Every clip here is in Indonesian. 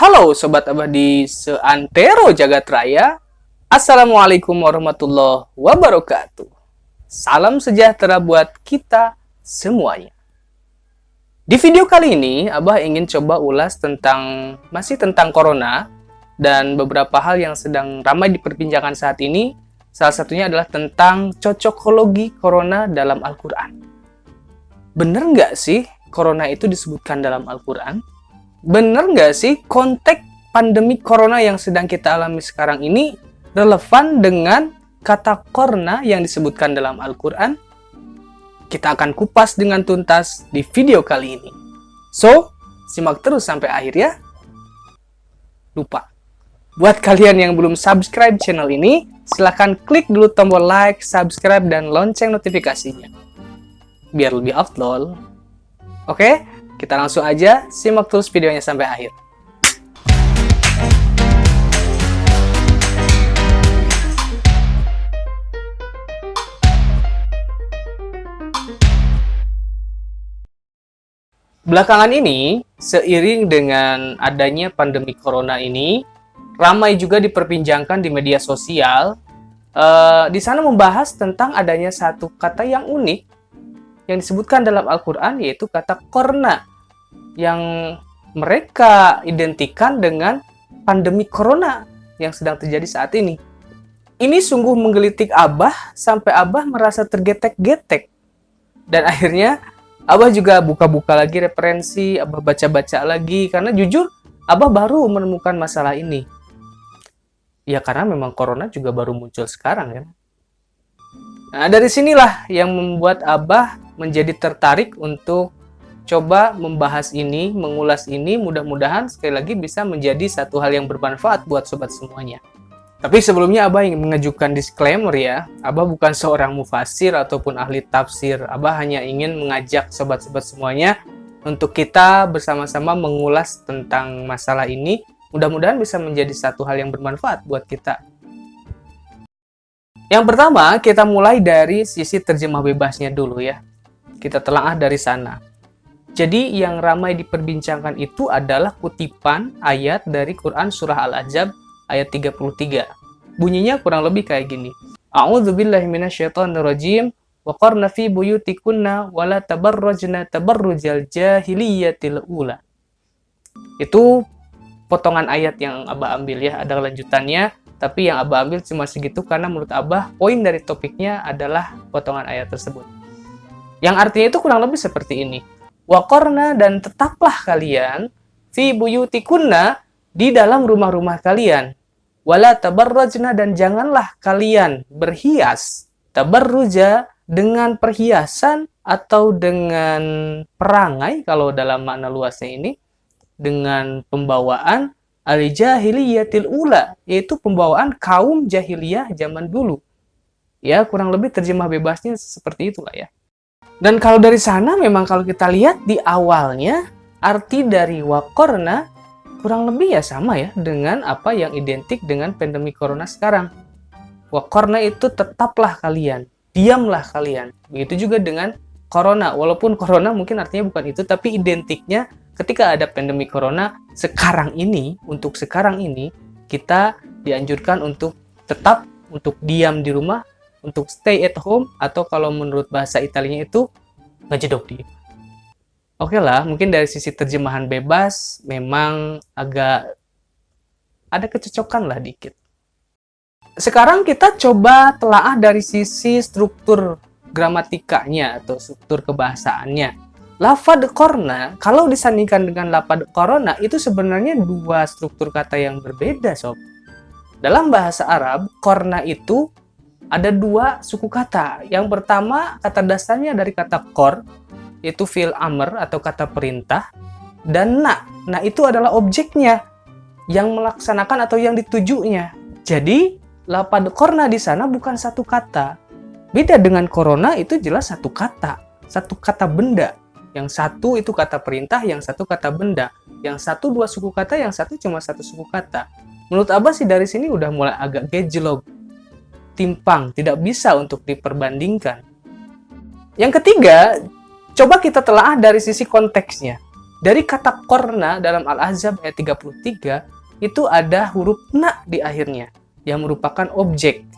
Halo Sobat Abadi seantero jagat raya. Assalamualaikum warahmatullahi wabarakatuh. Salam sejahtera buat kita semuanya. Di video kali ini Abah ingin coba ulas tentang Masih tentang Corona Dan beberapa hal yang sedang ramai diperbincangkan saat ini. Salah satunya adalah tentang cocokologi Corona dalam Al-Quran. Bener nggak sih Corona itu disebutkan dalam Al-Quran? Bener nggak sih konteks pandemi corona yang sedang kita alami sekarang ini relevan dengan kata korna yang disebutkan dalam Al-Quran? Kita akan kupas dengan tuntas di video kali ini. So, simak terus sampai akhir ya. Lupa, buat kalian yang belum subscribe channel ini, silahkan klik dulu tombol like, subscribe, dan lonceng notifikasinya. Biar lebih upload. Oke? Kita langsung aja simak terus videonya sampai akhir. Belakangan ini, seiring dengan adanya pandemi corona ini, ramai juga diperbincangkan di media sosial. Uh, di sana membahas tentang adanya satu kata yang unik yang disebutkan dalam Al-Quran, yaitu kata korna yang mereka identikan dengan pandemi corona yang sedang terjadi saat ini. Ini sungguh menggelitik Abah sampai Abah merasa tergetek-getek. Dan akhirnya Abah juga buka-buka lagi referensi, Abah baca-baca lagi karena jujur Abah baru menemukan masalah ini. Ya karena memang corona juga baru muncul sekarang ya. Nah dari sinilah yang membuat Abah menjadi tertarik untuk coba membahas ini, mengulas ini, mudah-mudahan sekali lagi bisa menjadi satu hal yang bermanfaat buat sobat semuanya. Tapi sebelumnya Abah ingin mengajukan disclaimer ya, Abah bukan seorang mufasir ataupun ahli tafsir, Abah hanya ingin mengajak sobat-sobat semuanya untuk kita bersama-sama mengulas tentang masalah ini, mudah-mudahan bisa menjadi satu hal yang bermanfaat buat kita. Yang pertama, kita mulai dari sisi terjemah bebasnya dulu ya. Kita telaah dari sana. Jadi yang ramai diperbincangkan itu adalah kutipan ayat dari Quran Surah Al-Ajab ayat 33. Bunyinya kurang lebih kayak gini. A'udzubillahi minasyaitonirrajim wa qarna fi buyutikunna wa la tabarrajna tabarrujal jahiliyatil ula. Itu potongan ayat yang Abah ambil ya, ada lanjutannya, tapi yang Abah ambil cuma segitu karena menurut Abah poin dari topiknya adalah potongan ayat tersebut. Yang artinya itu kurang lebih seperti ini Wakorna dan tetaplah kalian fi buyutikunna di dalam rumah-rumah kalian. Wala tabarrajna dan janganlah kalian berhias tabarruja dengan perhiasan atau dengan perangai kalau dalam makna luasnya ini dengan pembawaan al-jahiliyatil ula yaitu pembawaan kaum jahiliyah zaman dulu. Ya, kurang lebih terjemah bebasnya seperti itulah ya. Dan kalau dari sana memang kalau kita lihat di awalnya arti dari wakorna kurang lebih ya sama ya dengan apa yang identik dengan pandemi corona sekarang. Wakorna itu tetaplah kalian, diamlah kalian. Begitu juga dengan corona, walaupun corona mungkin artinya bukan itu, tapi identiknya ketika ada pandemi corona sekarang ini, untuk sekarang ini, kita dianjurkan untuk tetap untuk diam di rumah untuk stay at home atau kalau menurut bahasa Italianya itu ngejedok di. Oke okay lah, mungkin dari sisi terjemahan bebas memang agak ada kecocokan lah dikit. Sekarang kita coba telaah dari sisi struktur gramatikanya atau struktur kebahasaannya. Lafad korna, kalau disandingkan dengan lafad corona, itu sebenarnya dua struktur kata yang berbeda, sob. Dalam bahasa Arab, korna itu ada dua suku kata. Yang pertama, kata dasarnya dari kata kor, yaitu fil amr atau kata perintah, dan na. Nah, itu adalah objeknya yang melaksanakan atau yang ditujunya. Jadi, lapad korna di sana bukan satu kata. Beda dengan corona itu jelas satu kata, satu kata benda. Yang satu itu kata perintah, yang satu kata benda. Yang satu dua suku kata, yang satu cuma satu suku kata. Menurut Abah sih dari sini udah mulai agak gejlog timpang, tidak bisa untuk diperbandingkan. Yang ketiga, coba kita telah dari sisi konteksnya. Dari kata korna dalam Al-Ahzab ayat 33, itu ada huruf na di akhirnya, yang merupakan objek.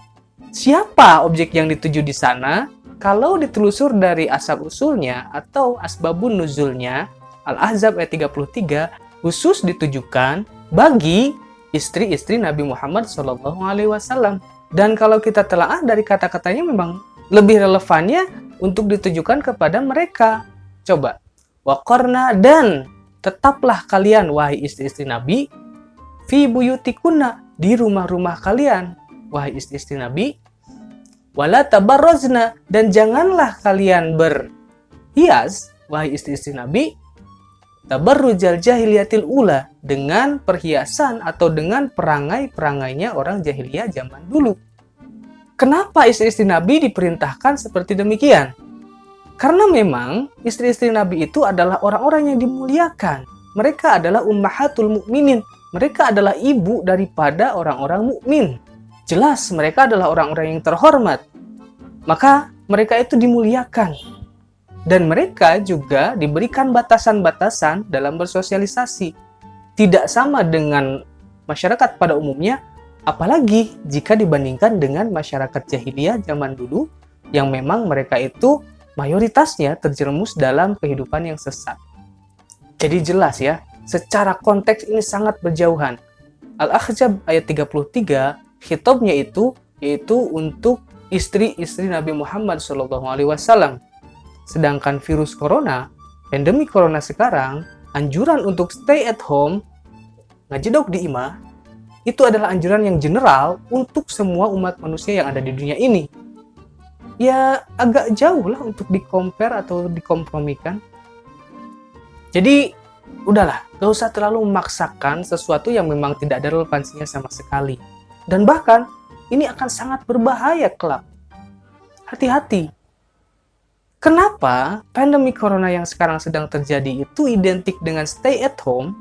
Siapa objek yang dituju di sana? Kalau ditelusur dari asal-usulnya atau asbabun nuzulnya, Al-Ahzab ayat 33 khusus ditujukan bagi istri-istri Nabi Muhammad SAW. Dan kalau kita telah dari kata-katanya memang lebih relevannya untuk ditujukan kepada mereka. Coba, Wakorna dan tetaplah kalian wahai istri-istri Nabi fi buyutikuna di rumah-rumah kalian wahai istri-istri Nabi wala tabarrozna dan janganlah kalian berhias wahai istri-istri Nabi tabarrujal jahiliyatil ula dengan perhiasan atau dengan perangai-perangainya orang jahiliyah zaman dulu. Kenapa istri-istri Nabi diperintahkan seperti demikian? Karena memang istri-istri Nabi itu adalah orang-orang yang dimuliakan. Mereka adalah ummahatul mukminin. Mereka adalah ibu daripada orang-orang mukmin. Jelas mereka adalah orang-orang yang terhormat. Maka mereka itu dimuliakan. Dan mereka juga diberikan batasan-batasan dalam bersosialisasi. Tidak sama dengan masyarakat pada umumnya, apalagi jika dibandingkan dengan masyarakat jahiliyah zaman dulu yang memang mereka itu mayoritasnya terjerumus dalam kehidupan yang sesat. Jadi jelas ya, secara konteks ini sangat berjauhan. Al-Ahzab ayat 33, hitobnya itu yaitu untuk istri-istri Nabi Muhammad SAW. Sedangkan virus corona, pandemi corona sekarang, anjuran untuk stay at home, ngajedok di imah, itu adalah anjuran yang general untuk semua umat manusia yang ada di dunia ini ya agak jauh lah untuk di-compare atau dikompromikan. Jadi, udahlah, gak usah terlalu memaksakan sesuatu yang memang tidak ada relevansinya sama sekali. Dan bahkan, ini akan sangat berbahaya kelak. Hati-hati. Kenapa pandemi corona yang sekarang sedang terjadi itu identik dengan stay at home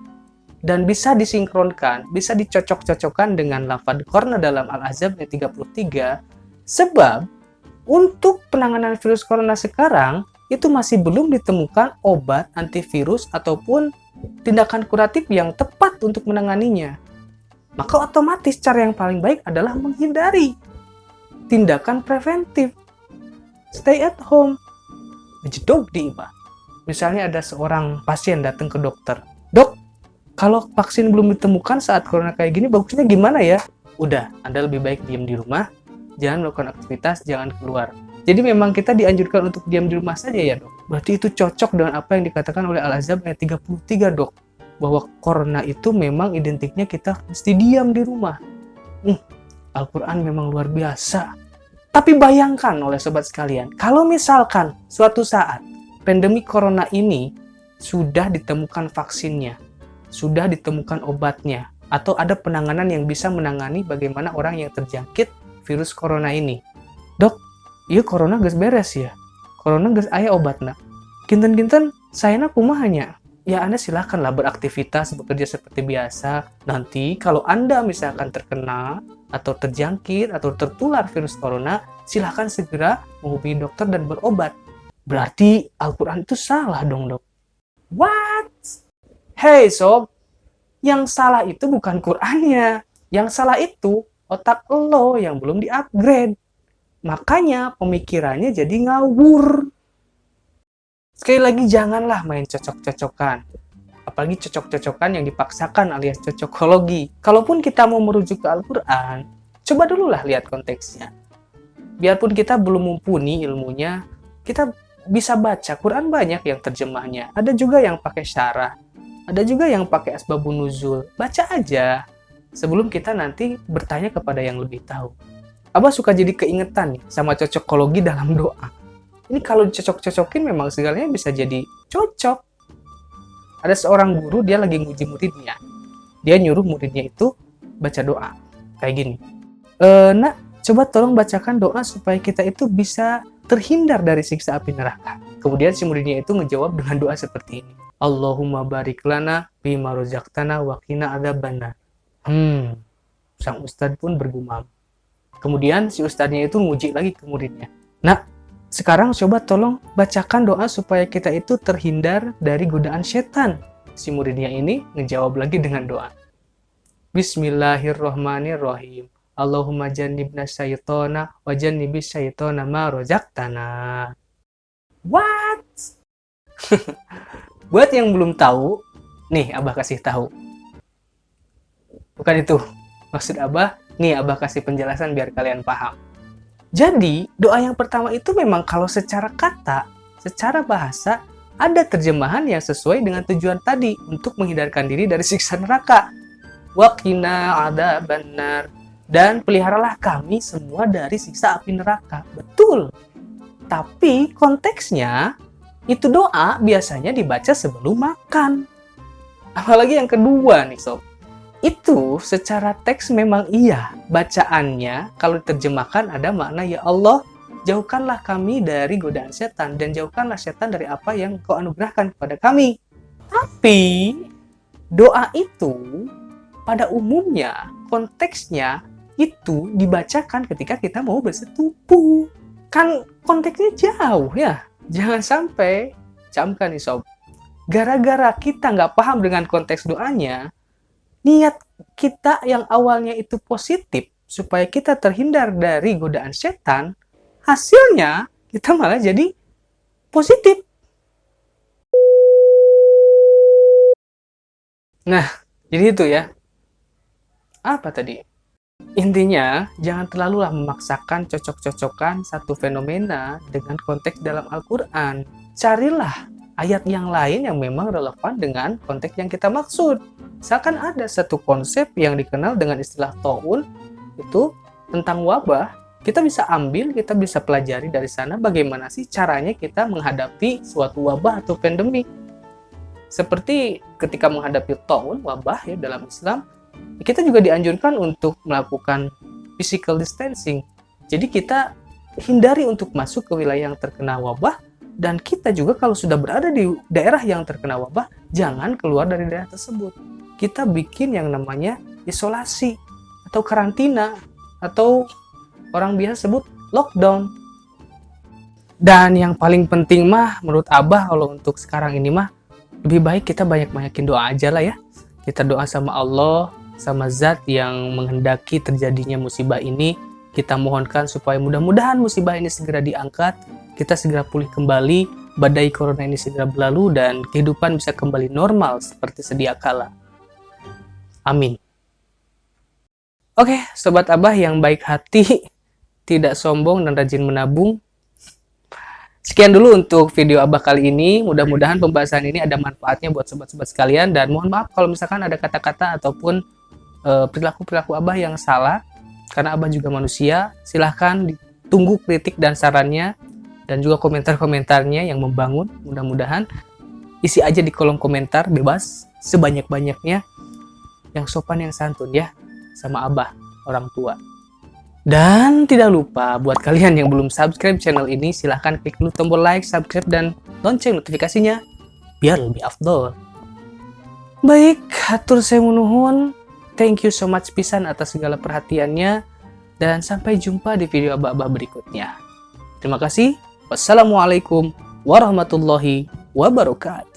dan bisa disinkronkan, bisa dicocok-cocokkan dengan lafad corona dalam Al-Azab 33 sebab untuk penanganan virus corona sekarang, itu masih belum ditemukan obat antivirus ataupun tindakan kuratif yang tepat untuk menanganinya. Maka otomatis cara yang paling baik adalah menghindari tindakan preventif. Stay at home. Jedok di IPA. Misalnya ada seorang pasien datang ke dokter. Dok, kalau vaksin belum ditemukan saat corona kayak gini, bagusnya gimana ya? Udah, Anda lebih baik diam di rumah, jangan melakukan aktivitas, jangan keluar. Jadi memang kita dianjurkan untuk diam di rumah saja ya dok. Berarti itu cocok dengan apa yang dikatakan oleh Al-Azhar ayat 33 dok. Bahwa corona itu memang identiknya kita mesti diam di rumah. Hmm, Al-Quran memang luar biasa. Tapi bayangkan oleh sobat sekalian, kalau misalkan suatu saat pandemi corona ini sudah ditemukan vaksinnya, sudah ditemukan obatnya, atau ada penanganan yang bisa menangani bagaimana orang yang terjangkit virus corona ini. Dok, iya corona gas beres ya. Corona gas ayah obatnya. Kinten-kinten saya hanya ya Anda silakanlah beraktivitas bekerja seperti biasa. Nanti kalau Anda misalkan terkena atau terjangkit atau tertular virus corona, silahkan segera menghubungi dokter dan berobat. Berarti Al-Quran itu salah dong dok. What? Hey sob, yang salah itu bukan Qurannya. Yang salah itu otak lo yang belum di-upgrade. Makanya pemikirannya jadi ngawur. Sekali lagi janganlah main cocok-cocokan. Apalagi cocok-cocokan yang dipaksakan alias cocokologi. Kalaupun kita mau merujuk ke Al-Quran, coba dulu lah lihat konteksnya. Biarpun kita belum mumpuni ilmunya, kita bisa baca Quran banyak yang terjemahnya. Ada juga yang pakai syarah. Ada juga yang pakai asbabun nuzul. Baca aja sebelum kita nanti bertanya kepada yang lebih tahu. Abah suka jadi keingetan sama cocokologi dalam doa. Ini kalau dicocok-cocokin memang segalanya bisa jadi cocok. Ada seorang guru, dia lagi nguji muridnya. Dia nyuruh muridnya itu baca doa. Kayak gini. E, nak, coba tolong bacakan doa supaya kita itu bisa terhindar dari siksa api neraka. Kemudian si muridnya itu ngejawab dengan doa seperti ini. Allahumma barik lana bima rozaktana wa qina adzabannar. Hmm, sang ustadz pun bergumam. Kemudian si ustadznya itu nguji lagi ke muridnya. Nah, sekarang coba tolong bacakan doa supaya kita itu terhindar dari godaan setan. si muridnya ini ngejawab lagi dengan doa. Bismillahirrohmanirrohim. Allahumma jannibna syaitona wa jannibis syaitona ma rozaktana. What? Buat yang belum tahu, nih Abah kasih tahu. Bukan itu. Maksud Abah, nih Abah kasih penjelasan biar kalian paham. Jadi, doa yang pertama itu memang kalau secara kata, secara bahasa, ada terjemahan yang sesuai dengan tujuan tadi untuk menghindarkan diri dari siksa neraka. Waqina ada benar. Dan peliharalah kami semua dari siksa api neraka. Betul. Tapi konteksnya itu doa biasanya dibaca sebelum makan. Apalagi yang kedua nih sob. Itu secara teks memang iya. Bacaannya kalau diterjemahkan ada makna ya Allah jauhkanlah kami dari godaan setan dan jauhkanlah setan dari apa yang kau anugerahkan kepada kami. Tapi doa itu pada umumnya konteksnya itu dibacakan ketika kita mau bersetubuh. Kan konteksnya jauh ya. Jangan sampai, camkan nih sob, gara-gara kita nggak paham dengan konteks doanya, niat kita yang awalnya itu positif, supaya kita terhindar dari godaan setan, hasilnya kita malah jadi positif. Nah, jadi itu ya. Apa tadi? Intinya, jangan terlalulah memaksakan cocok-cocokan satu fenomena dengan konteks dalam Al-Quran. Carilah ayat yang lain yang memang relevan dengan konteks yang kita maksud. Misalkan ada satu konsep yang dikenal dengan istilah ta'un, itu tentang wabah, kita bisa ambil, kita bisa pelajari dari sana bagaimana sih caranya kita menghadapi suatu wabah atau pandemi. Seperti ketika menghadapi ta'un, wabah ya dalam Islam, kita juga dianjurkan untuk melakukan physical distancing. Jadi kita hindari untuk masuk ke wilayah yang terkena wabah dan kita juga kalau sudah berada di daerah yang terkena wabah, jangan keluar dari daerah tersebut. Kita bikin yang namanya isolasi atau karantina atau orang biasa sebut lockdown. Dan yang paling penting mah menurut Abah kalau untuk sekarang ini mah lebih baik kita banyak-banyakin doa aja lah ya. Kita doa sama Allah sama zat yang menghendaki terjadinya musibah ini. Kita mohonkan supaya mudah-mudahan musibah ini segera diangkat, kita segera pulih kembali, badai corona ini segera berlalu, dan kehidupan bisa kembali normal seperti sedia kala. Amin. Oke, Sobat Abah yang baik hati, tidak sombong dan rajin menabung. Sekian dulu untuk video Abah kali ini. Mudah-mudahan pembahasan ini ada manfaatnya buat sobat-sobat sekalian. Dan mohon maaf kalau misalkan ada kata-kata ataupun Eh, perilaku-perilaku Abah yang salah, karena Abah juga manusia, silahkan ditunggu kritik dan sarannya, dan juga komentar-komentarnya yang membangun, mudah-mudahan isi aja di kolom komentar, bebas, sebanyak-banyaknya, yang sopan yang santun ya, sama Abah, orang tua. Dan tidak lupa, buat kalian yang belum subscribe channel ini, silahkan klik dulu tombol like, subscribe, dan lonceng notifikasinya, biar lebih afdol. Baik, atur saya menuhun. Thank you so much pisan atas segala perhatiannya dan sampai jumpa di video abah-abah berikutnya. Terima kasih. Wassalamualaikum warahmatullahi wabarakatuh.